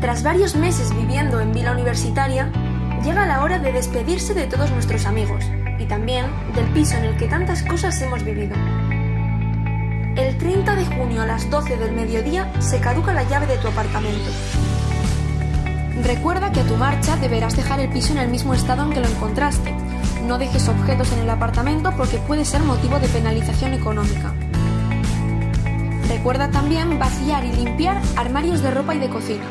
Tras varios meses viviendo en Vila Universitaria, llega la hora de despedirse de todos nuestros amigos y también del piso en el que tantas cosas hemos vivido. El 30 de junio a las 12 del mediodía se caduca la llave de tu apartamento. Recuerda que a tu marcha deberás dejar el piso en el mismo estado en que lo encontraste. No dejes objetos en el apartamento porque puede ser motivo de penalización económica. Recuerda también vaciar y limpiar armarios de ropa y de cocina.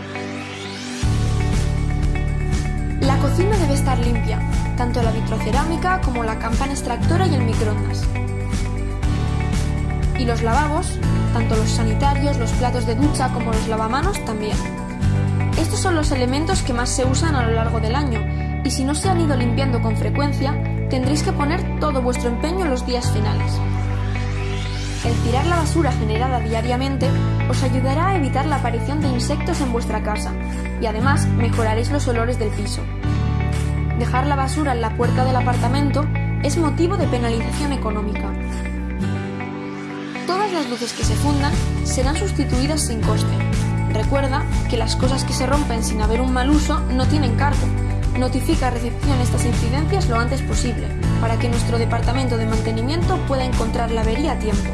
Limpia, tanto la vitrocerámica como la campana extractora y el microondas. Y los lavabos, tanto los sanitarios, los platos de ducha como los lavamanos también. Estos son los elementos que más se usan a lo largo del año, y si no se han ido limpiando con frecuencia, tendréis que poner todo vuestro empeño en los días finales. El tirar la basura generada diariamente os ayudará a evitar la aparición de insectos en vuestra casa y además mejoraréis los olores del piso. Dejar la basura en la puerta del apartamento es motivo de penalización económica. Todas las luces que se fundan serán sustituidas sin coste. Recuerda que las cosas que se rompen sin haber un mal uso no tienen cargo. Notifica a recepción estas incidencias lo antes posible, para que nuestro departamento de mantenimiento pueda encontrar la avería a tiempo.